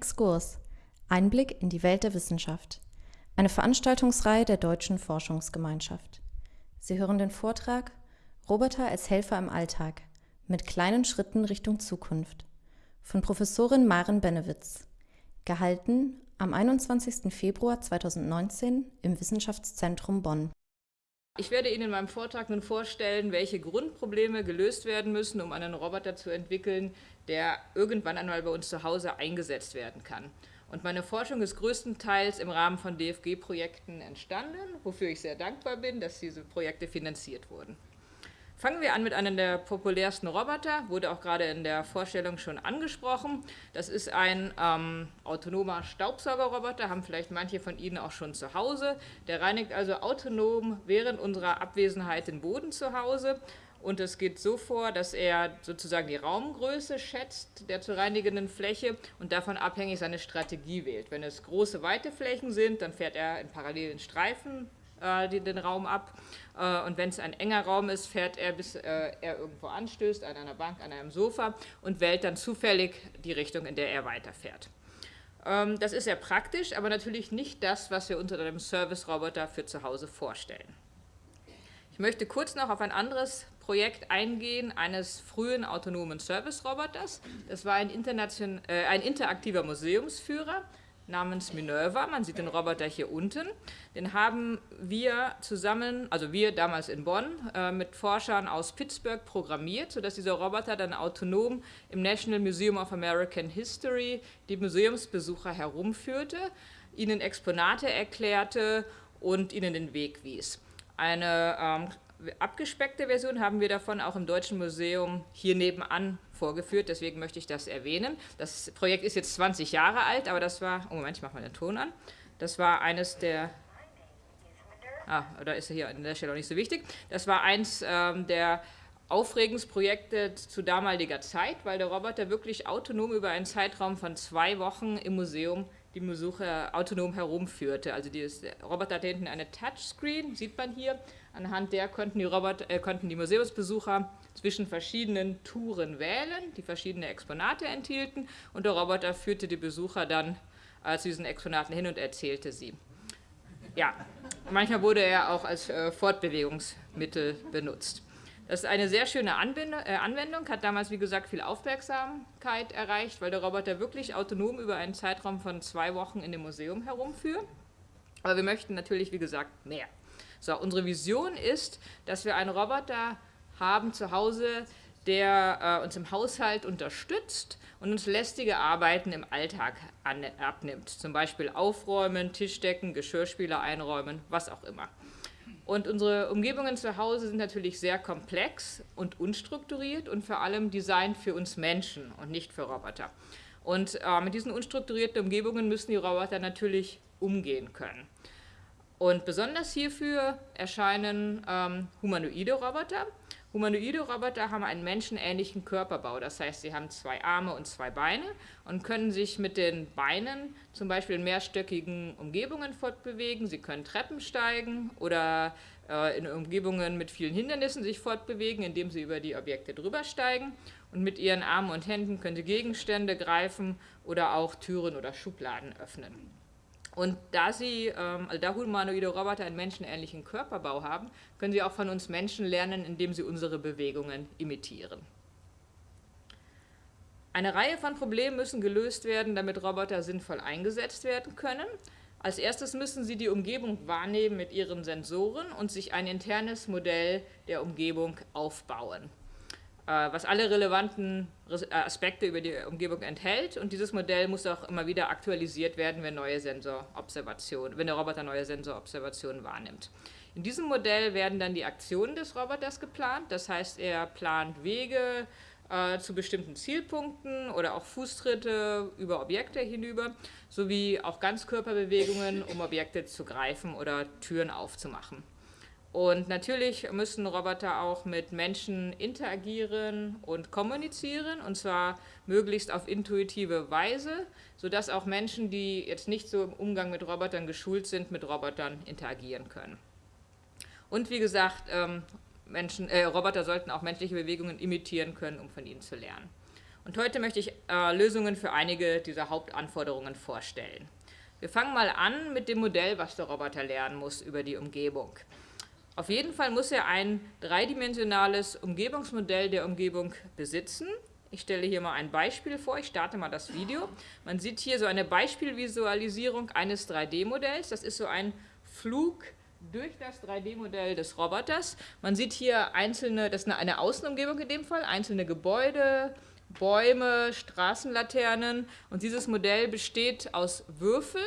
Exkurs. Einblick in die Welt der Wissenschaft. Eine Veranstaltungsreihe der Deutschen Forschungsgemeinschaft. Sie hören den Vortrag Roboter als Helfer im Alltag mit kleinen Schritten Richtung Zukunft von Professorin Maren Benewitz. Gehalten am 21. Februar 2019 im Wissenschaftszentrum Bonn. Ich werde Ihnen in meinem Vortrag nun vorstellen, welche Grundprobleme gelöst werden müssen, um einen Roboter zu entwickeln, der irgendwann einmal bei uns zu Hause eingesetzt werden kann. Und meine Forschung ist größtenteils im Rahmen von DFG-Projekten entstanden, wofür ich sehr dankbar bin, dass diese Projekte finanziert wurden. Fangen wir an mit einem der populärsten Roboter, wurde auch gerade in der Vorstellung schon angesprochen. Das ist ein ähm, autonomer Staubsaugerroboter, haben vielleicht manche von Ihnen auch schon zu Hause. Der reinigt also autonom während unserer Abwesenheit den Boden zu Hause. Und es geht so vor, dass er sozusagen die Raumgröße schätzt der zu reinigenden Fläche und davon abhängig seine Strategie wählt. Wenn es große, weite Flächen sind, dann fährt er in parallelen Streifen äh, den Raum ab. Äh, und wenn es ein enger Raum ist, fährt er, bis äh, er irgendwo anstößt, an einer Bank, an einem Sofa und wählt dann zufällig die Richtung, in der er weiterfährt. Ähm, das ist sehr praktisch, aber natürlich nicht das, was wir unter einem Service-Roboter für zu Hause vorstellen. Ich möchte kurz noch auf ein anderes Projekt eingehen, eines frühen autonomen Service-Roboters. Das war ein, äh, ein interaktiver Museumsführer, namens Minerva. Man sieht den Roboter hier unten. Den haben wir zusammen, also wir damals in Bonn, äh, mit Forschern aus Pittsburgh programmiert, sodass dieser Roboter dann autonom im National Museum of American History die Museumsbesucher herumführte, ihnen Exponate erklärte und ihnen den Weg wies. Eine ähm, abgespeckte Version haben wir davon auch im Deutschen Museum hier nebenan vorgeführt, deswegen möchte ich das erwähnen. Das Projekt ist jetzt 20 Jahre alt, aber das war, oh Moment, ich mache mal den Ton an, das war eines der, ah, da ist er hier an der Stelle auch nicht so wichtig, das war eins ähm, der Aufregungsprojekte zu damaliger Zeit, weil der Roboter wirklich autonom über einen Zeitraum von zwei Wochen im Museum die Besucher autonom herumführte. Also der Roboter hat hinten eine Touchscreen, sieht man hier. Anhand der konnten die, Roboter, äh, konnten die Museumsbesucher zwischen verschiedenen Touren wählen, die verschiedene Exponate enthielten und der Roboter führte die Besucher dann äh, zu diesen Exponaten hin und erzählte sie. Ja, manchmal wurde er auch als äh, Fortbewegungsmittel benutzt. Das ist eine sehr schöne äh, Anwendung, hat damals, wie gesagt, viel Aufmerksamkeit erreicht, weil der Roboter wirklich autonom über einen Zeitraum von zwei Wochen in dem Museum herumführt. Aber wir möchten natürlich, wie gesagt, mehr. So, unsere Vision ist, dass wir einen Roboter haben zu Hause, der äh, uns im Haushalt unterstützt und uns lästige Arbeiten im Alltag an, abnimmt. Zum Beispiel aufräumen, Tischdecken, Geschirrspüler einräumen, was auch immer. Und unsere Umgebungen zu Hause sind natürlich sehr komplex und unstrukturiert und vor allem designt für uns Menschen und nicht für Roboter. Und äh, mit diesen unstrukturierten Umgebungen müssen die Roboter natürlich umgehen können. Und besonders hierfür erscheinen ähm, humanoide Roboter. Humanoide Roboter haben einen menschenähnlichen Körperbau, das heißt, sie haben zwei Arme und zwei Beine und können sich mit den Beinen zum Beispiel in mehrstöckigen Umgebungen fortbewegen. Sie können Treppen steigen oder äh, in Umgebungen mit vielen Hindernissen sich fortbewegen, indem sie über die Objekte drüber steigen. Und mit ihren Armen und Händen können sie Gegenstände greifen oder auch Türen oder Schubladen öffnen. Und da sie, ähm, also da humanoide Roboter einen menschenähnlichen Körperbau haben, können sie auch von uns Menschen lernen, indem sie unsere Bewegungen imitieren. Eine Reihe von Problemen müssen gelöst werden, damit Roboter sinnvoll eingesetzt werden können. Als erstes müssen sie die Umgebung wahrnehmen mit ihren Sensoren und sich ein internes Modell der Umgebung aufbauen. Äh, was alle relevanten äh, Aspekte über die Umgebung enthält. Und dieses Modell muss auch immer wieder aktualisiert werden, wenn, neue Sensorobservationen, wenn der Roboter neue Sensorobservationen wahrnimmt. In diesem Modell werden dann die Aktionen des Roboters geplant. Das heißt, er plant Wege äh, zu bestimmten Zielpunkten oder auch Fußtritte über Objekte hinüber, sowie auch Ganzkörperbewegungen, um Objekte zu greifen oder Türen aufzumachen. Und natürlich müssen Roboter auch mit Menschen interagieren und kommunizieren, und zwar möglichst auf intuitive Weise, sodass auch Menschen, die jetzt nicht so im Umgang mit Robotern geschult sind, mit Robotern interagieren können. Und wie gesagt, ähm, Menschen, äh, Roboter sollten auch menschliche Bewegungen imitieren können, um von ihnen zu lernen. Und heute möchte ich äh, Lösungen für einige dieser Hauptanforderungen vorstellen. Wir fangen mal an mit dem Modell, was der Roboter lernen muss über die Umgebung. Auf jeden Fall muss er ein dreidimensionales Umgebungsmodell der Umgebung besitzen. Ich stelle hier mal ein Beispiel vor. Ich starte mal das Video. Man sieht hier so eine Beispielvisualisierung eines 3D-Modells. Das ist so ein Flug durch das 3D-Modell des Roboters. Man sieht hier einzelne, das ist eine Außenumgebung in dem Fall, einzelne Gebäude, Bäume, Straßenlaternen. Und dieses Modell besteht aus Würfel,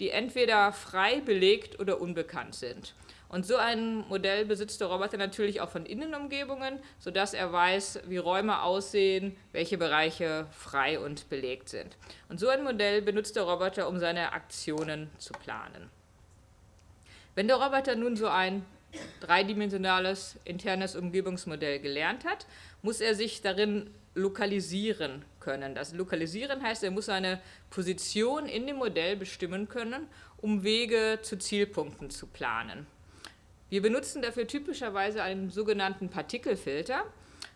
die entweder frei belegt oder unbekannt sind. Und so ein Modell besitzt der Roboter natürlich auch von Innenumgebungen, sodass er weiß, wie Räume aussehen, welche Bereiche frei und belegt sind. Und so ein Modell benutzt der Roboter, um seine Aktionen zu planen. Wenn der Roboter nun so ein dreidimensionales internes Umgebungsmodell gelernt hat, muss er sich darin lokalisieren können. Das Lokalisieren heißt, er muss seine Position in dem Modell bestimmen können, um Wege zu Zielpunkten zu planen. Wir benutzen dafür typischerweise einen sogenannten Partikelfilter.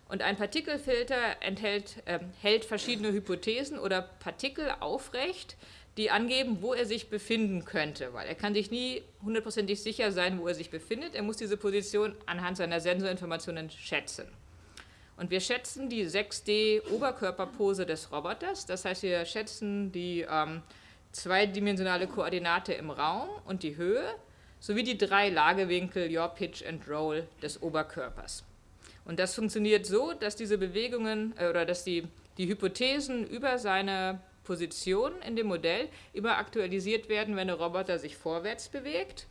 Und ein Partikelfilter enthält, äh, hält verschiedene Hypothesen oder Partikel aufrecht, die angeben, wo er sich befinden könnte, weil er kann sich nie hundertprozentig sicher sein, wo er sich befindet. Er muss diese Position anhand seiner Sensorinformationen schätzen. Und wir schätzen die 6D-Oberkörperpose des Roboters, das heißt, wir schätzen die ähm, zweidimensionale Koordinate im Raum und die Höhe sowie die drei Lagewinkel Your Pitch and Roll des Oberkörpers. Und das funktioniert so, dass diese Bewegungen äh, oder dass die, die Hypothesen über seine Position in dem Modell immer aktualisiert werden, wenn der Roboter sich vorwärts bewegt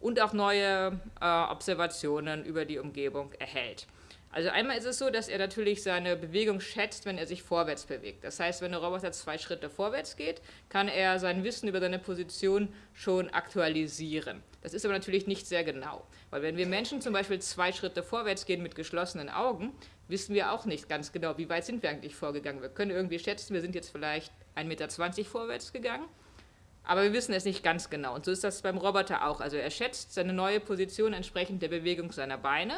und auch neue äh, Observationen über die Umgebung erhält. Also einmal ist es so, dass er natürlich seine Bewegung schätzt, wenn er sich vorwärts bewegt. Das heißt, wenn der Roboter zwei Schritte vorwärts geht, kann er sein Wissen über seine Position schon aktualisieren. Das ist aber natürlich nicht sehr genau, weil wenn wir Menschen zum Beispiel zwei Schritte vorwärts gehen mit geschlossenen Augen, wissen wir auch nicht ganz genau, wie weit sind wir eigentlich vorgegangen. Wir können irgendwie schätzen, wir sind jetzt vielleicht 1,20 Meter vorwärts gegangen, aber wir wissen es nicht ganz genau. Und so ist das beim Roboter auch. Also er schätzt seine neue Position entsprechend der Bewegung seiner Beine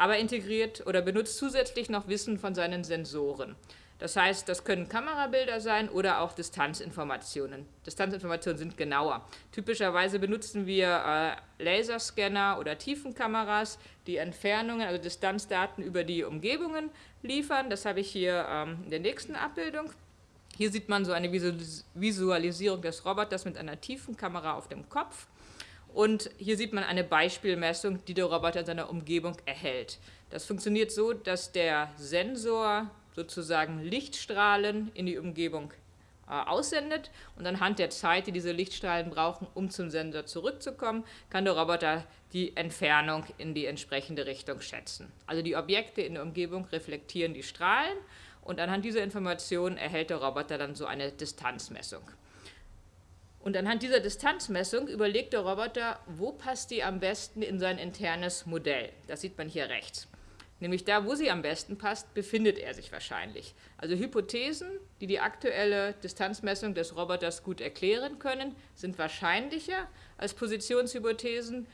aber integriert oder benutzt zusätzlich noch Wissen von seinen Sensoren. Das heißt, das können Kamerabilder sein oder auch Distanzinformationen. Distanzinformationen sind genauer. Typischerweise benutzen wir äh, Laserscanner oder Tiefenkameras, die Entfernungen, also Distanzdaten über die Umgebungen liefern. Das habe ich hier ähm, in der nächsten Abbildung. Hier sieht man so eine Visualisierung des Roboters mit einer Tiefenkamera auf dem Kopf. Und hier sieht man eine Beispielmessung, die der Roboter in seiner Umgebung erhält. Das funktioniert so, dass der Sensor sozusagen Lichtstrahlen in die Umgebung äh, aussendet und anhand der Zeit, die diese Lichtstrahlen brauchen, um zum Sensor zurückzukommen, kann der Roboter die Entfernung in die entsprechende Richtung schätzen. Also die Objekte in der Umgebung reflektieren die Strahlen und anhand dieser Informationen erhält der Roboter dann so eine Distanzmessung. Und anhand dieser Distanzmessung überlegt der Roboter, wo passt die am besten in sein internes Modell. Das sieht man hier rechts. Nämlich da, wo sie am besten passt, befindet er sich wahrscheinlich. Also Hypothesen, die die aktuelle Distanzmessung des Roboters gut erklären können, sind wahrscheinlicher als Positionshypothesen,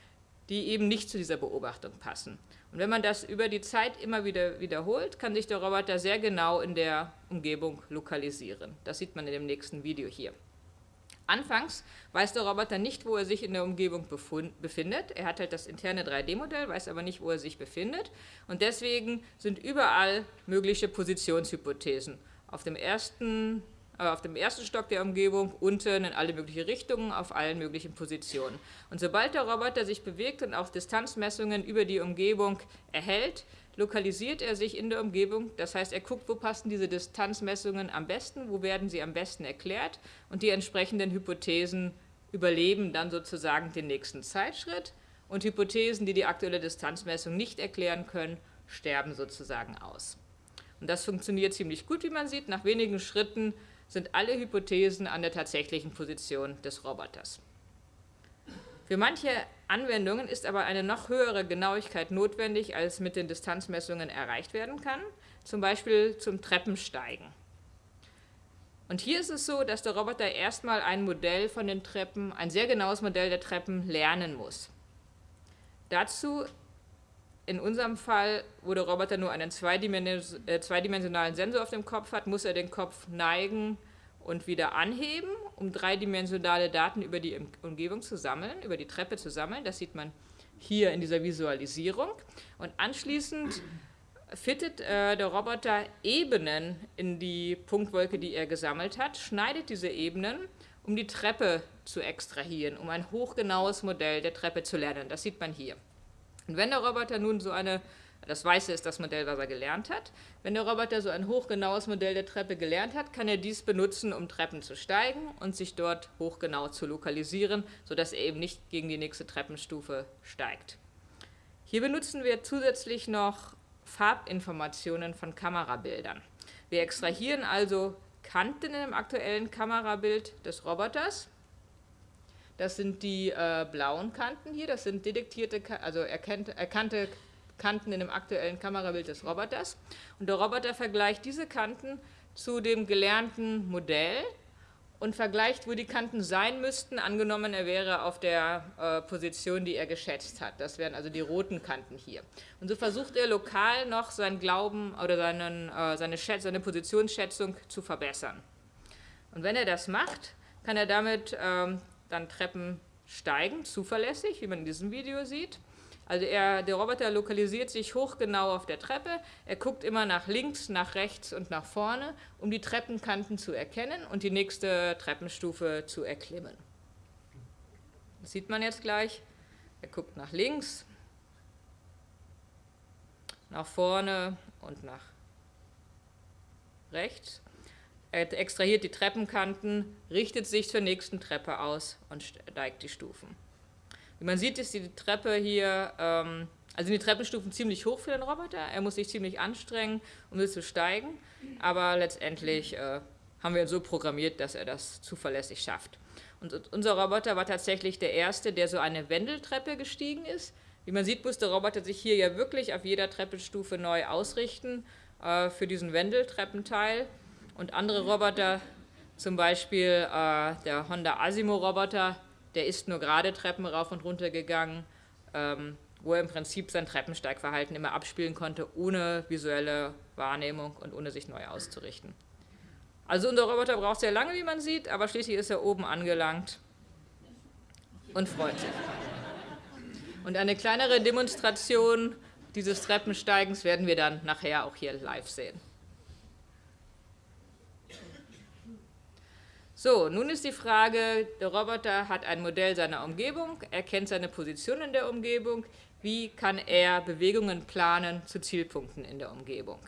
die eben nicht zu dieser Beobachtung passen. Und wenn man das über die Zeit immer wieder wiederholt, kann sich der Roboter sehr genau in der Umgebung lokalisieren. Das sieht man in dem nächsten Video hier. Anfangs weiß der Roboter nicht, wo er sich in der Umgebung befindet. Er hat halt das interne 3D-Modell, weiß aber nicht, wo er sich befindet. Und deswegen sind überall mögliche Positionshypothesen. Auf dem ersten, äh, auf dem ersten Stock der Umgebung, unten in alle möglichen Richtungen, auf allen möglichen Positionen. Und sobald der Roboter sich bewegt und auch Distanzmessungen über die Umgebung erhält, lokalisiert er sich in der Umgebung. Das heißt, er guckt, wo passen diese Distanzmessungen am besten, wo werden sie am besten erklärt und die entsprechenden Hypothesen überleben dann sozusagen den nächsten Zeitschritt und Hypothesen, die die aktuelle Distanzmessung nicht erklären können, sterben sozusagen aus. Und das funktioniert ziemlich gut, wie man sieht. Nach wenigen Schritten sind alle Hypothesen an der tatsächlichen Position des Roboters. Für manche Anwendungen ist aber eine noch höhere Genauigkeit notwendig, als mit den Distanzmessungen erreicht werden kann, zum Beispiel zum Treppensteigen. Und hier ist es so, dass der Roboter erstmal ein Modell von den Treppen, ein sehr genaues Modell der Treppen lernen muss. Dazu in unserem Fall, wo der Roboter nur einen äh, zweidimensionalen Sensor auf dem Kopf hat, muss er den Kopf neigen und wieder anheben, um dreidimensionale Daten über die Umgebung zu sammeln, über die Treppe zu sammeln. Das sieht man hier in dieser Visualisierung. Und anschließend fittet äh, der Roboter Ebenen in die Punktwolke, die er gesammelt hat, schneidet diese Ebenen, um die Treppe zu extrahieren, um ein hochgenaues Modell der Treppe zu lernen. Das sieht man hier. Und wenn der Roboter nun so eine, das Weiße ist das Modell, was er gelernt hat, wenn der Roboter so ein hochgenaues Modell der Treppe gelernt hat, kann er dies benutzen, um Treppen zu steigen und sich dort hochgenau zu lokalisieren, sodass er eben nicht gegen die nächste Treppenstufe steigt. Hier benutzen wir zusätzlich noch Farbinformationen von Kamerabildern. Wir extrahieren also Kanten im aktuellen Kamerabild des Roboters das sind die äh, blauen Kanten hier, das sind detektierte, also erkannte, erkannte Kanten in dem aktuellen Kamerabild des Roboters. Und der Roboter vergleicht diese Kanten zu dem gelernten Modell und vergleicht, wo die Kanten sein müssten, angenommen er wäre auf der äh, Position, die er geschätzt hat. Das wären also die roten Kanten hier. Und so versucht er lokal noch seinen Glauben oder seinen, äh, seine, Schätz, seine Positionsschätzung zu verbessern. Und wenn er das macht, kann er damit ähm, dann Treppen steigen, zuverlässig, wie man in diesem Video sieht. Also er, der Roboter lokalisiert sich hochgenau auf der Treppe, er guckt immer nach links, nach rechts und nach vorne, um die Treppenkanten zu erkennen und die nächste Treppenstufe zu erklimmen. Das sieht man jetzt gleich. Er guckt nach links, nach vorne und nach rechts er extrahiert die Treppenkanten, richtet sich zur nächsten Treppe aus und steigt die Stufen. Wie man sieht, ist die Treppe hier, ähm, also die Treppenstufen ziemlich hoch für den Roboter. Er muss sich ziemlich anstrengen, um sie zu steigen, aber letztendlich äh, haben wir ihn so programmiert, dass er das zuverlässig schafft. Und unser Roboter war tatsächlich der erste, der so eine Wendeltreppe gestiegen ist. Wie man sieht, muss der Roboter sich hier ja wirklich auf jeder Treppenstufe neu ausrichten äh, für diesen Wendeltreppenteil. Und andere Roboter, zum Beispiel äh, der Honda Asimo-Roboter, der ist nur gerade Treppen rauf und runter gegangen, ähm, wo er im Prinzip sein Treppensteigverhalten immer abspielen konnte, ohne visuelle Wahrnehmung und ohne sich neu auszurichten. Also unser Roboter braucht sehr lange, wie man sieht, aber schließlich ist er oben angelangt und freut sich. Und eine kleinere Demonstration dieses Treppensteigens werden wir dann nachher auch hier live sehen. So, nun ist die Frage, der Roboter hat ein Modell seiner Umgebung, er kennt seine Position in der Umgebung, wie kann er Bewegungen planen zu Zielpunkten in der Umgebung.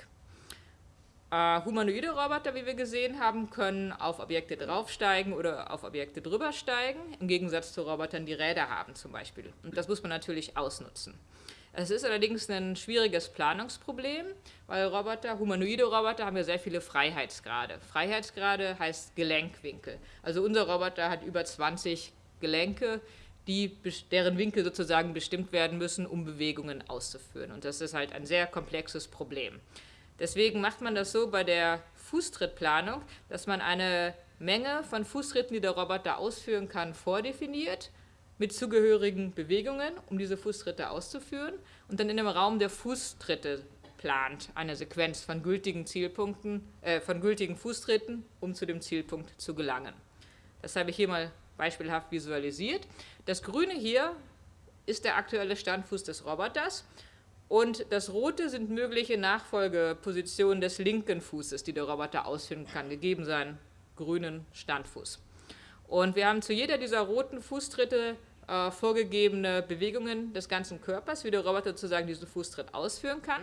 Äh, humanoide Roboter, wie wir gesehen haben, können auf Objekte draufsteigen oder auf Objekte drübersteigen, im Gegensatz zu Robotern, die Räder haben zum Beispiel. Und das muss man natürlich ausnutzen. Es ist allerdings ein schwieriges Planungsproblem, weil Roboter, humanoide Roboter haben ja sehr viele Freiheitsgrade. Freiheitsgrade heißt Gelenkwinkel. Also unser Roboter hat über 20 Gelenke, die, deren Winkel sozusagen bestimmt werden müssen, um Bewegungen auszuführen. Und das ist halt ein sehr komplexes Problem. Deswegen macht man das so bei der Fußtrittplanung, dass man eine Menge von Fußtritten, die der Roboter ausführen kann, vordefiniert mit zugehörigen Bewegungen, um diese Fußtritte auszuführen und dann in dem Raum der Fußtritte plant eine Sequenz von gültigen Zielpunkten, äh, von gültigen Fußtritten, um zu dem Zielpunkt zu gelangen. Das habe ich hier mal beispielhaft visualisiert. Das Grüne hier ist der aktuelle Standfuß des Roboters und das Rote sind mögliche Nachfolgepositionen des linken Fußes, die der Roboter ausführen kann, gegeben seinen grünen Standfuß. Und wir haben zu jeder dieser roten Fußtritte äh, vorgegebene Bewegungen des ganzen Körpers, wie der Roboter sozusagen diesen Fußtritt ausführen kann.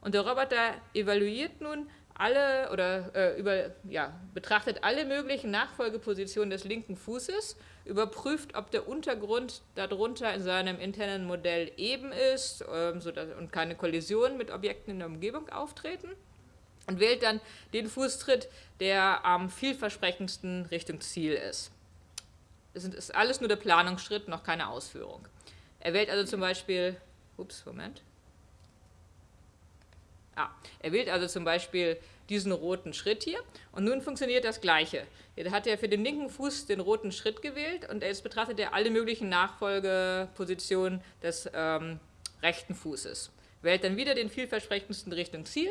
Und der Roboter evaluiert nun alle oder äh, über, ja, betrachtet alle möglichen Nachfolgepositionen des linken Fußes, überprüft, ob der Untergrund darunter in seinem internen Modell eben ist ähm, sodass, und keine Kollisionen mit Objekten in der Umgebung auftreten und wählt dann den Fußtritt, der am vielversprechendsten Richtung Ziel ist. Es ist alles nur der Planungsschritt, noch keine Ausführung. Er wählt also zum Beispiel, ups, Moment. Ah, er wählt also zum Beispiel diesen roten Schritt hier und nun funktioniert das Gleiche. Hier hat er für den linken Fuß den roten Schritt gewählt und jetzt betrachtet er alle möglichen Nachfolgepositionen des ähm, rechten Fußes, wählt dann wieder den vielversprechendsten Richtung Ziel,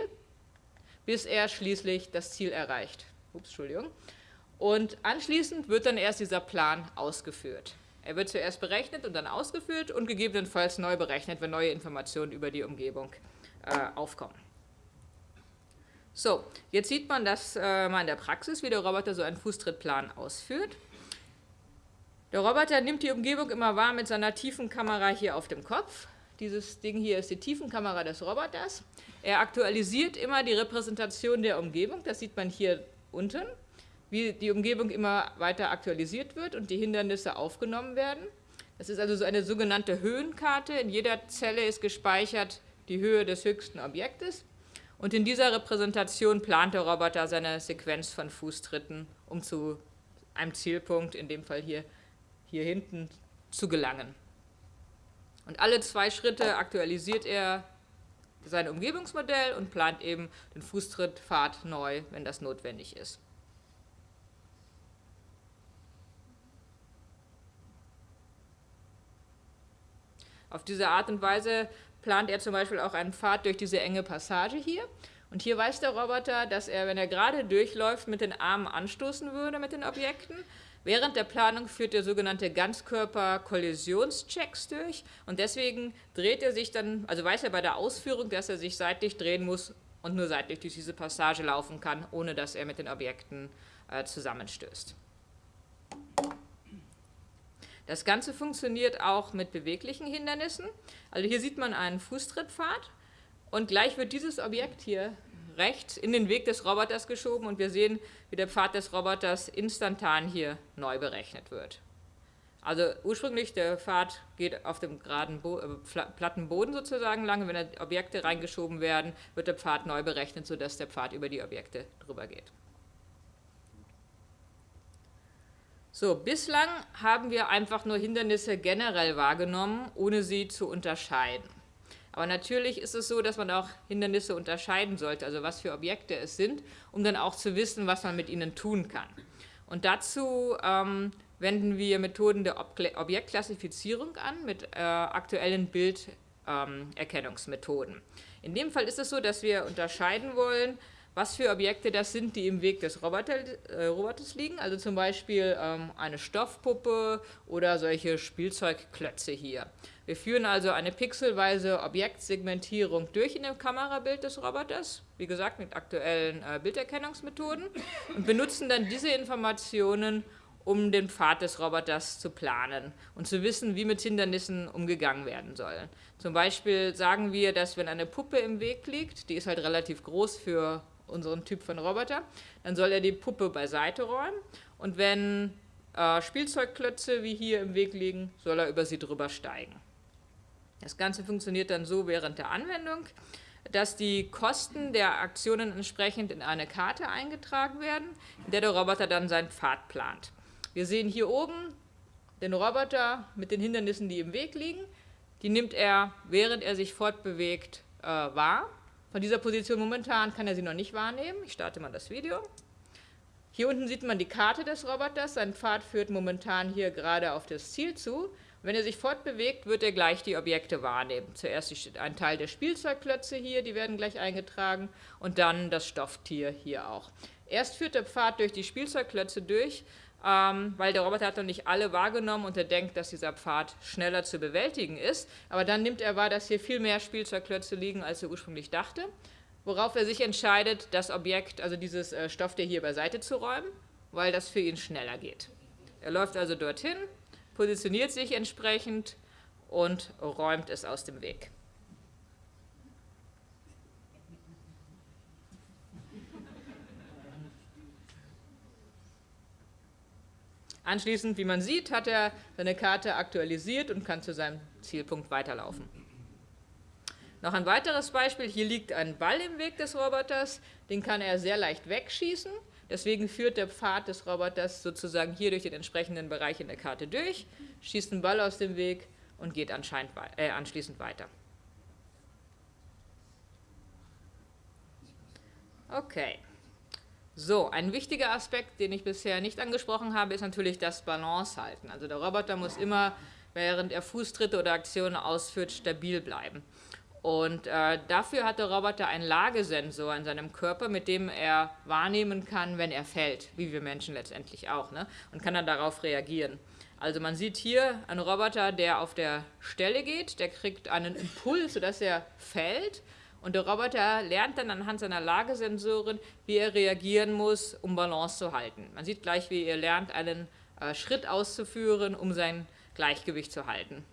bis er schließlich das Ziel erreicht. Ups, Entschuldigung. Und anschließend wird dann erst dieser Plan ausgeführt. Er wird zuerst berechnet und dann ausgeführt und gegebenenfalls neu berechnet, wenn neue Informationen über die Umgebung äh, aufkommen. So, jetzt sieht man das äh, mal in der Praxis, wie der Roboter so einen Fußtrittplan ausführt. Der Roboter nimmt die Umgebung immer wahr mit seiner Tiefenkamera hier auf dem Kopf. Dieses Ding hier ist die Tiefenkamera des Roboters. Er aktualisiert immer die Repräsentation der Umgebung, das sieht man hier unten wie die Umgebung immer weiter aktualisiert wird und die Hindernisse aufgenommen werden. Das ist also so eine sogenannte Höhenkarte. In jeder Zelle ist gespeichert die Höhe des höchsten Objektes. Und in dieser Repräsentation plant der Roboter seine Sequenz von Fußtritten, um zu einem Zielpunkt, in dem Fall hier, hier hinten, zu gelangen. Und alle zwei Schritte aktualisiert er sein Umgebungsmodell und plant eben den Fußtrittpfad neu, wenn das notwendig ist. Auf diese Art und Weise plant er zum Beispiel auch einen Pfad durch diese enge Passage hier. Und hier weiß der Roboter, dass er, wenn er gerade durchläuft, mit den Armen anstoßen würde mit den Objekten. Während der Planung führt er sogenannte Ganzkörper-Kollisionschecks durch und deswegen dreht er sich dann, also weiß er bei der Ausführung, dass er sich seitlich drehen muss und nur seitlich durch diese Passage laufen kann, ohne dass er mit den Objekten äh, zusammenstößt. Das Ganze funktioniert auch mit beweglichen Hindernissen. Also hier sieht man einen Fußtrittpfad und gleich wird dieses Objekt hier rechts in den Weg des Roboters geschoben und wir sehen, wie der Pfad des Roboters instantan hier neu berechnet wird. Also ursprünglich der Pfad geht auf dem geraden Bo äh, platten Boden sozusagen lang. Wenn da Objekte reingeschoben werden, wird der Pfad neu berechnet, sodass der Pfad über die Objekte drüber geht. So, bislang haben wir einfach nur Hindernisse generell wahrgenommen, ohne sie zu unterscheiden. Aber natürlich ist es so, dass man auch Hindernisse unterscheiden sollte, also was für Objekte es sind, um dann auch zu wissen, was man mit ihnen tun kann. Und dazu ähm, wenden wir Methoden der Ob Objektklassifizierung an mit äh, aktuellen Bilderkennungsmethoden. Ähm, In dem Fall ist es so, dass wir unterscheiden wollen, was für Objekte das sind, die im Weg des Roboter, äh, Roboters liegen. Also zum Beispiel ähm, eine Stoffpuppe oder solche Spielzeugklötze hier. Wir führen also eine pixelweise Objektsegmentierung durch in dem Kamerabild des Roboters, wie gesagt mit aktuellen äh, Bilderkennungsmethoden und benutzen dann diese Informationen, um den Pfad des Roboters zu planen und zu wissen, wie mit Hindernissen umgegangen werden soll. Zum Beispiel sagen wir, dass wenn eine Puppe im Weg liegt, die ist halt relativ groß für unseren Typ von Roboter, dann soll er die Puppe beiseite räumen und wenn äh, Spielzeugklötze wie hier im Weg liegen, soll er über sie drüber steigen. Das Ganze funktioniert dann so während der Anwendung, dass die Kosten der Aktionen entsprechend in eine Karte eingetragen werden, in der der Roboter dann seinen Pfad plant. Wir sehen hier oben den Roboter mit den Hindernissen, die im Weg liegen. Die nimmt er, während er sich fortbewegt, äh, wahr. Von dieser Position momentan kann er sie noch nicht wahrnehmen. Ich starte mal das Video. Hier unten sieht man die Karte des Roboters. Sein Pfad führt momentan hier gerade auf das Ziel zu. Wenn er sich fortbewegt, wird er gleich die Objekte wahrnehmen. Zuerst ein Teil der Spielzeugklötze hier, die werden gleich eingetragen, und dann das Stofftier hier auch. Erst führt der Pfad durch die Spielzeugklötze durch, ähm, weil der Roboter hat noch nicht alle wahrgenommen und er denkt, dass dieser Pfad schneller zu bewältigen ist. Aber dann nimmt er wahr, dass hier viel mehr Spielzeugklötze liegen, als er ursprünglich dachte, worauf er sich entscheidet, das Objekt, also dieses äh, Stofftier hier beiseite zu räumen, weil das für ihn schneller geht. Er läuft also dorthin, positioniert sich entsprechend und räumt es aus dem Weg. Anschließend, wie man sieht, hat er seine Karte aktualisiert und kann zu seinem Zielpunkt weiterlaufen. Noch ein weiteres Beispiel, hier liegt ein Ball im Weg des Roboters, den kann er sehr leicht wegschießen, deswegen führt der Pfad des Roboters sozusagen hier durch den entsprechenden Bereich in der Karte durch, schießt den Ball aus dem Weg und geht äh, anschließend weiter. Okay. So, ein wichtiger Aspekt, den ich bisher nicht angesprochen habe, ist natürlich das Balance halten. Also der Roboter muss immer während er Fußtritte oder Aktionen ausführt, stabil bleiben. Und äh, dafür hat der Roboter einen Lagesensor in seinem Körper, mit dem er wahrnehmen kann, wenn er fällt, wie wir Menschen letztendlich auch, ne? und kann dann darauf reagieren. Also man sieht hier einen Roboter, der auf der Stelle geht, der kriegt einen Impuls, sodass er fällt und der Roboter lernt dann anhand seiner Lagesensoren, wie er reagieren muss, um Balance zu halten. Man sieht gleich, wie er lernt, einen äh, Schritt auszuführen, um sein Gleichgewicht zu halten.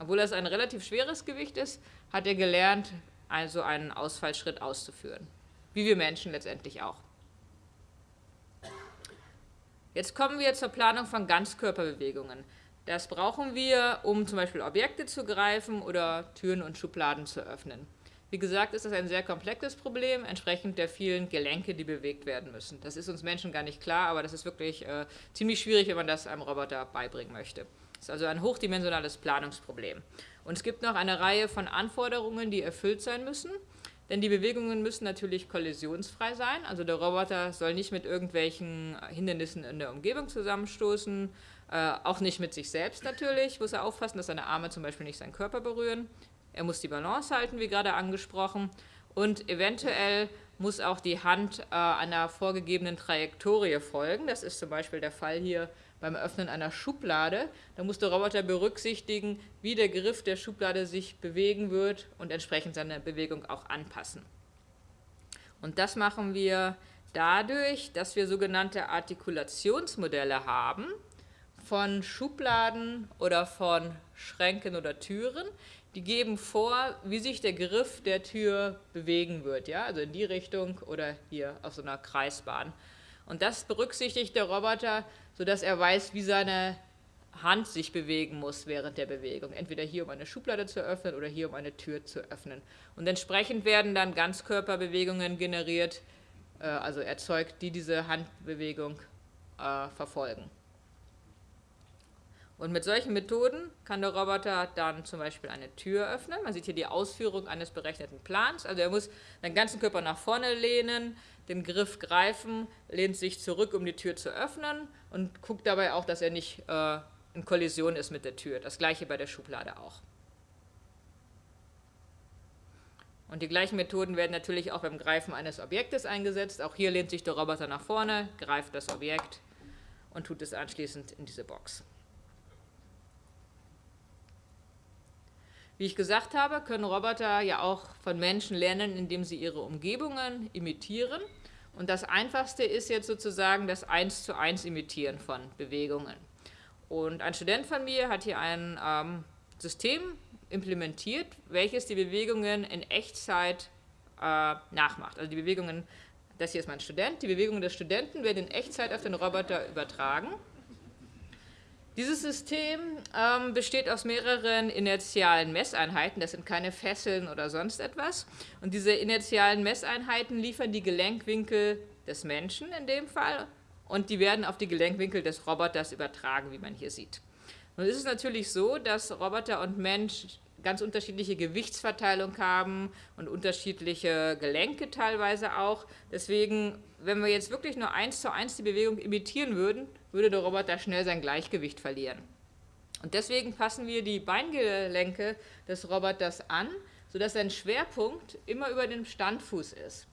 Obwohl das ein relativ schweres Gewicht ist, hat er gelernt, also einen Ausfallschritt auszuführen. Wie wir Menschen letztendlich auch. Jetzt kommen wir zur Planung von Ganzkörperbewegungen. Das brauchen wir, um zum Beispiel Objekte zu greifen oder Türen und Schubladen zu öffnen. Wie gesagt, ist das ein sehr komplexes Problem, entsprechend der vielen Gelenke, die bewegt werden müssen. Das ist uns Menschen gar nicht klar, aber das ist wirklich äh, ziemlich schwierig, wenn man das einem Roboter beibringen möchte. Das ist also ein hochdimensionales Planungsproblem. Und es gibt noch eine Reihe von Anforderungen, die erfüllt sein müssen. Denn die Bewegungen müssen natürlich kollisionsfrei sein. Also der Roboter soll nicht mit irgendwelchen Hindernissen in der Umgebung zusammenstoßen, äh, auch nicht mit sich selbst natürlich, muss er aufpassen, dass seine Arme zum Beispiel nicht seinen Körper berühren. Er muss die Balance halten, wie gerade angesprochen. Und eventuell muss auch die Hand äh, einer vorgegebenen Trajektorie folgen. Das ist zum Beispiel der Fall hier beim Öffnen einer Schublade. Da muss der Roboter berücksichtigen, wie der Griff der Schublade sich bewegen wird und entsprechend seine Bewegung auch anpassen. Und das machen wir dadurch, dass wir sogenannte Artikulationsmodelle haben von Schubladen oder von Schränken oder Türen. Die geben vor, wie sich der Griff der Tür bewegen wird, ja? also in die Richtung oder hier auf so einer Kreisbahn. Und das berücksichtigt der Roboter sodass er weiß, wie seine Hand sich bewegen muss während der Bewegung. Entweder hier, um eine Schublade zu öffnen oder hier, um eine Tür zu öffnen. Und entsprechend werden dann Ganzkörperbewegungen generiert, äh, also erzeugt, die diese Handbewegung äh, verfolgen. Und mit solchen Methoden kann der Roboter dann zum Beispiel eine Tür öffnen. Man sieht hier die Ausführung eines berechneten Plans. Also er muss seinen ganzen Körper nach vorne lehnen, den Griff greifen, lehnt sich zurück, um die Tür zu öffnen und guckt dabei auch, dass er nicht äh, in Kollision ist mit der Tür. Das gleiche bei der Schublade auch. Und die gleichen Methoden werden natürlich auch beim Greifen eines Objektes eingesetzt. Auch hier lehnt sich der Roboter nach vorne, greift das Objekt und tut es anschließend in diese Box. Wie ich gesagt habe, können Roboter ja auch von Menschen lernen, indem sie ihre Umgebungen imitieren. Und das Einfachste ist jetzt sozusagen das 1 zu 1 Imitieren von Bewegungen. Und ein Student von mir hat hier ein ähm, System implementiert, welches die Bewegungen in Echtzeit äh, nachmacht. Also die Bewegungen, das hier ist mein Student, die Bewegungen des Studenten werden in Echtzeit auf den Roboter übertragen. Dieses System ähm, besteht aus mehreren inertialen Messeinheiten, das sind keine Fesseln oder sonst etwas. Und diese inertialen Messeinheiten liefern die Gelenkwinkel des Menschen in dem Fall und die werden auf die Gelenkwinkel des Roboters übertragen, wie man hier sieht. Nun ist es natürlich so, dass Roboter und Mensch ganz unterschiedliche Gewichtsverteilung haben und unterschiedliche Gelenke teilweise auch. Deswegen, wenn wir jetzt wirklich nur eins zu eins die Bewegung imitieren würden, würde der Roboter schnell sein Gleichgewicht verlieren. Und deswegen passen wir die Beingelenke des Roboters an, sodass sein Schwerpunkt immer über dem Standfuß ist.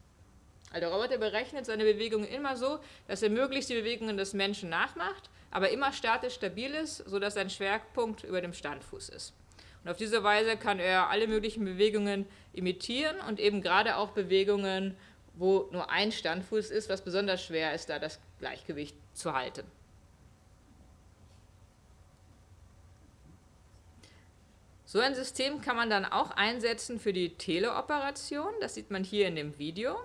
Also der Roboter berechnet seine Bewegungen immer so, dass er möglichst die Bewegungen des Menschen nachmacht, aber immer statisch stabil ist, sodass sein Schwerpunkt über dem Standfuß ist. Und auf diese Weise kann er alle möglichen Bewegungen imitieren und eben gerade auch Bewegungen, wo nur ein Standfuß ist, was besonders schwer ist, da das Gleichgewicht zu halten. So ein System kann man dann auch einsetzen für die Teleoperation. Das sieht man hier in dem Video.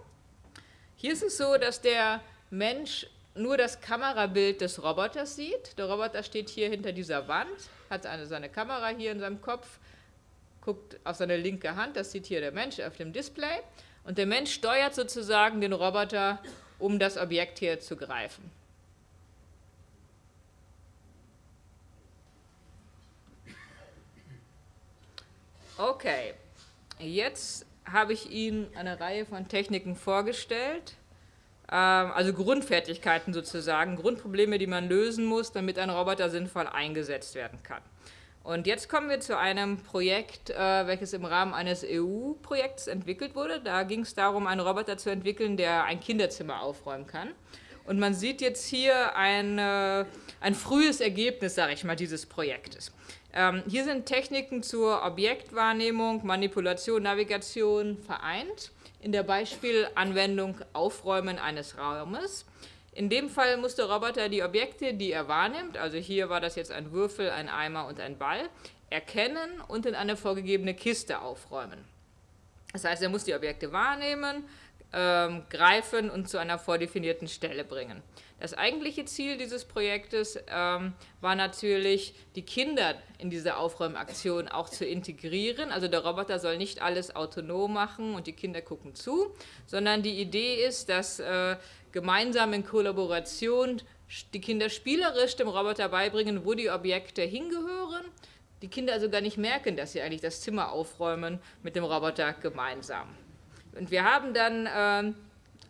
Hier ist es so, dass der Mensch nur das Kamerabild des Roboters sieht. Der Roboter steht hier hinter dieser Wand, hat eine, seine Kamera hier in seinem Kopf, guckt auf seine linke Hand, das sieht hier der Mensch auf dem Display. Und der Mensch steuert sozusagen den Roboter, um das Objekt hier zu greifen. Okay, jetzt habe ich Ihnen eine Reihe von Techniken vorgestellt, also Grundfertigkeiten sozusagen, Grundprobleme, die man lösen muss, damit ein Roboter sinnvoll eingesetzt werden kann. Und jetzt kommen wir zu einem Projekt, äh, welches im Rahmen eines EU-Projekts entwickelt wurde. Da ging es darum, einen Roboter zu entwickeln, der ein Kinderzimmer aufräumen kann. Und man sieht jetzt hier ein, ein frühes Ergebnis, sage ich mal, dieses Projektes. Ähm, hier sind Techniken zur Objektwahrnehmung, Manipulation, Navigation vereint in der Beispielanwendung Aufräumen eines Raumes. In dem Fall muss der Roboter die Objekte, die er wahrnimmt, also hier war das jetzt ein Würfel, ein Eimer und ein Ball, erkennen und in eine vorgegebene Kiste aufräumen. Das heißt, er muss die Objekte wahrnehmen, ähm, greifen und zu einer vordefinierten Stelle bringen. Das eigentliche Ziel dieses Projektes ähm, war natürlich, die Kinder in diese Aufräumaktion auch zu integrieren. Also der Roboter soll nicht alles autonom machen und die Kinder gucken zu, sondern die Idee ist, dass äh, gemeinsam in Kollaboration die Kinder spielerisch dem Roboter beibringen, wo die Objekte hingehören. Die Kinder also gar nicht merken, dass sie eigentlich das Zimmer aufräumen mit dem Roboter gemeinsam. Und wir haben dann äh,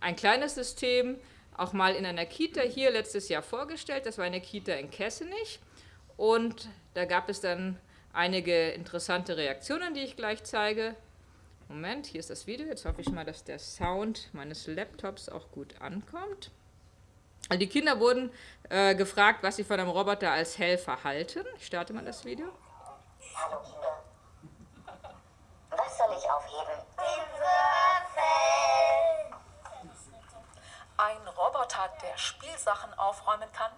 ein kleines System auch mal in einer Kita hier letztes Jahr vorgestellt. Das war eine Kita in Kessenich. Und da gab es dann einige interessante Reaktionen, die ich gleich zeige. Moment, hier ist das Video. Jetzt hoffe ich mal, dass der Sound meines Laptops auch gut ankommt. Also die Kinder wurden äh, gefragt, was sie von einem Roboter als Helfer halten. Ich starte mal das Video. Hallo Kinder. Was soll ich aufheben? Ein Roboter, der Spielsachen aufräumen kann?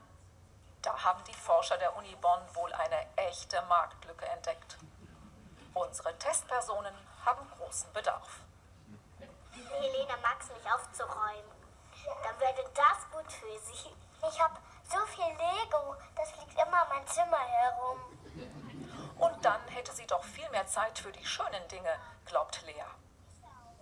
Da haben die Forscher der Uni Bonn wohl eine echte Marktlücke entdeckt. Unsere Testpersonen haben großen Bedarf. Helene mag es nicht aufzuräumen. Dann wäre das gut für sie. Ich habe so viel Lego, das liegt immer mein Zimmer herum. Und dann hätte sie doch viel mehr Zeit für die schönen Dinge, glaubt Lea.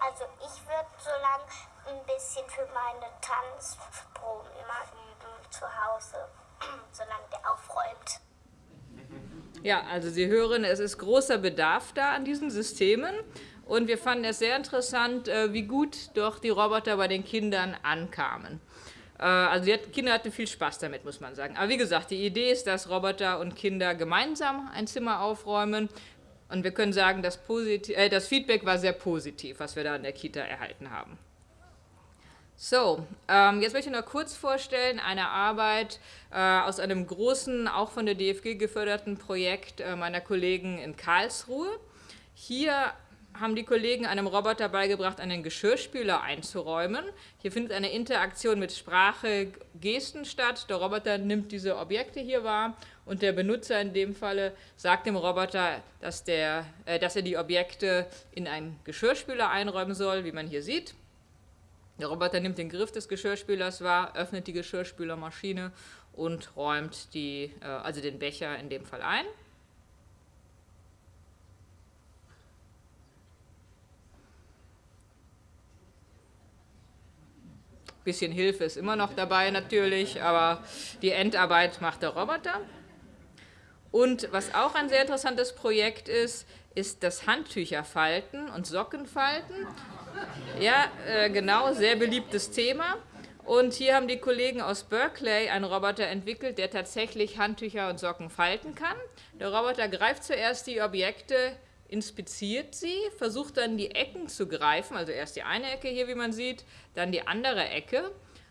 Also ich würde so lange ein bisschen für meine Tanzproben immer üben zu Hause, solange der aufräumt. Ja, also Sie hören, es ist großer Bedarf da an diesen Systemen. Und wir fanden es sehr interessant, äh, wie gut doch die Roboter bei den Kindern ankamen. Äh, also die Kinder hatten viel Spaß damit, muss man sagen. Aber wie gesagt, die Idee ist, dass Roboter und Kinder gemeinsam ein Zimmer aufräumen. Und wir können sagen, das, äh, das Feedback war sehr positiv, was wir da in der Kita erhalten haben. So, ähm, jetzt möchte ich noch kurz vorstellen, eine Arbeit äh, aus einem großen, auch von der DFG geförderten Projekt äh, meiner Kollegen in Karlsruhe. Hier haben die Kollegen einem Roboter beigebracht, einen Geschirrspüler einzuräumen. Hier findet eine Interaktion mit Sprache, Gesten statt. Der Roboter nimmt diese Objekte hier wahr und der Benutzer in dem Falle sagt dem Roboter, dass, der, äh, dass er die Objekte in einen Geschirrspüler einräumen soll, wie man hier sieht. Der Roboter nimmt den Griff des Geschirrspülers wahr, öffnet die Geschirrspülermaschine und räumt die, äh, also den Becher in dem Fall ein. Bisschen Hilfe ist immer noch dabei natürlich, aber die Endarbeit macht der Roboter. Und was auch ein sehr interessantes Projekt ist, ist das Handtücherfalten und Sockenfalten. Ja, äh, genau, sehr beliebtes Thema. Und hier haben die Kollegen aus Berkeley einen Roboter entwickelt, der tatsächlich Handtücher und Socken falten kann. Der Roboter greift zuerst die Objekte, inspiziert sie, versucht dann die Ecken zu greifen, also erst die eine Ecke hier, wie man sieht, dann die andere Ecke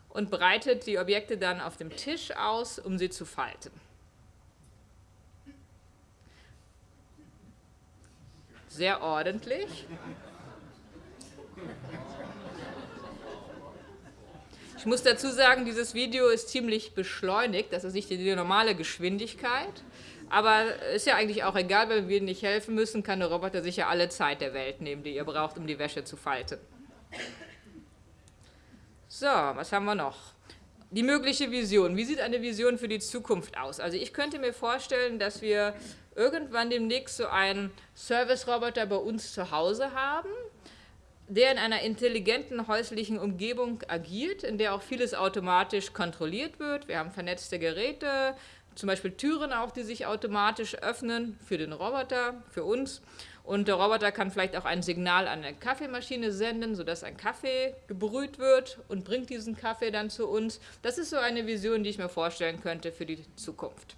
und breitet die Objekte dann auf dem Tisch aus, um sie zu falten. Sehr ordentlich. Ich muss dazu sagen, dieses Video ist ziemlich beschleunigt, das ist nicht die normale Geschwindigkeit. Aber ist ja eigentlich auch egal, wenn wir nicht helfen müssen, kann der Roboter sicher alle Zeit der Welt nehmen, die ihr braucht, um die Wäsche zu falten. So, was haben wir noch? Die mögliche Vision. Wie sieht eine Vision für die Zukunft aus? Also ich könnte mir vorstellen, dass wir irgendwann demnächst so einen Service-Roboter bei uns zu Hause haben, der in einer intelligenten häuslichen Umgebung agiert, in der auch vieles automatisch kontrolliert wird. Wir haben vernetzte Geräte, zum Beispiel Türen auch, die sich automatisch öffnen für den Roboter, für uns. Und der Roboter kann vielleicht auch ein Signal an eine Kaffeemaschine senden, sodass ein Kaffee gebrüht wird und bringt diesen Kaffee dann zu uns. Das ist so eine Vision, die ich mir vorstellen könnte für die Zukunft.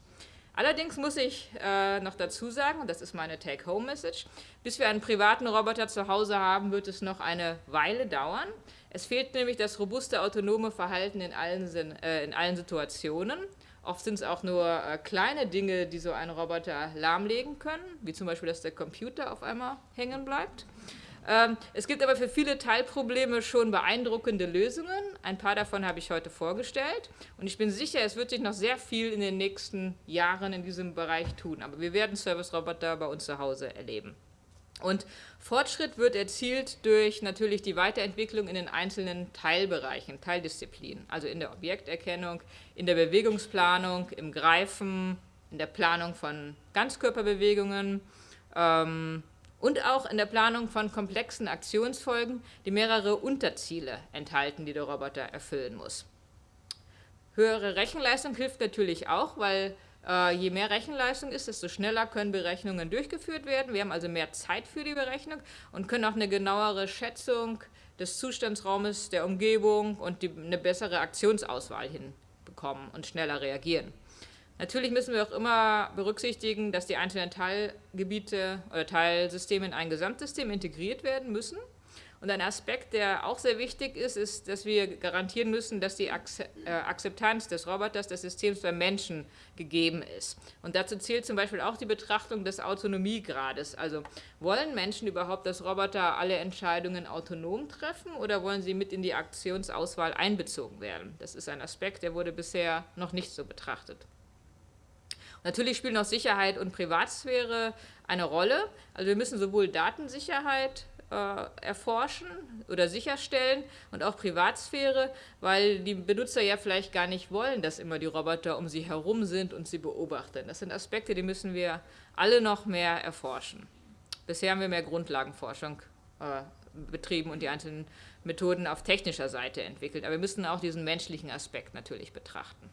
Allerdings muss ich äh, noch dazu sagen, und das ist meine Take-Home-Message, bis wir einen privaten Roboter zu Hause haben, wird es noch eine Weile dauern. Es fehlt nämlich das robuste autonome Verhalten in allen, äh, in allen Situationen. Oft sind es auch nur äh, kleine Dinge, die so ein Roboter lahmlegen können, wie zum Beispiel, dass der Computer auf einmal hängen bleibt. Ähm, es gibt aber für viele Teilprobleme schon beeindruckende Lösungen. Ein paar davon habe ich heute vorgestellt. Und ich bin sicher, es wird sich noch sehr viel in den nächsten Jahren in diesem Bereich tun. Aber wir werden Service-Roboter bei uns zu Hause erleben. Und Fortschritt wird erzielt durch natürlich die Weiterentwicklung in den einzelnen Teilbereichen, Teildisziplinen, also in der Objekterkennung, in der Bewegungsplanung, im Greifen, in der Planung von Ganzkörperbewegungen ähm, und auch in der Planung von komplexen Aktionsfolgen, die mehrere Unterziele enthalten, die der Roboter erfüllen muss. Höhere Rechenleistung hilft natürlich auch, weil je mehr Rechenleistung ist, desto schneller können Berechnungen durchgeführt werden. Wir haben also mehr Zeit für die Berechnung und können auch eine genauere Schätzung des Zustandsraumes, der Umgebung und die, eine bessere Aktionsauswahl hinbekommen und schneller reagieren. Natürlich müssen wir auch immer berücksichtigen, dass die einzelnen Teilgebiete oder Teilsysteme in ein Gesamtsystem integriert werden müssen. Und ein Aspekt, der auch sehr wichtig ist, ist, dass wir garantieren müssen, dass die äh, Akzeptanz des Roboters, des Systems beim Menschen gegeben ist. Und dazu zählt zum Beispiel auch die Betrachtung des Autonomiegrades. Also wollen Menschen überhaupt, dass Roboter alle Entscheidungen autonom treffen oder wollen sie mit in die Aktionsauswahl einbezogen werden? Das ist ein Aspekt, der wurde bisher noch nicht so betrachtet. Natürlich spielen auch Sicherheit und Privatsphäre eine Rolle. Also wir müssen sowohl Datensicherheit äh, erforschen oder sicherstellen und auch Privatsphäre, weil die Benutzer ja vielleicht gar nicht wollen, dass immer die Roboter um sie herum sind und sie beobachten. Das sind Aspekte, die müssen wir alle noch mehr erforschen. Bisher haben wir mehr Grundlagenforschung äh, betrieben und die einzelnen Methoden auf technischer Seite entwickelt, aber wir müssen auch diesen menschlichen Aspekt natürlich betrachten.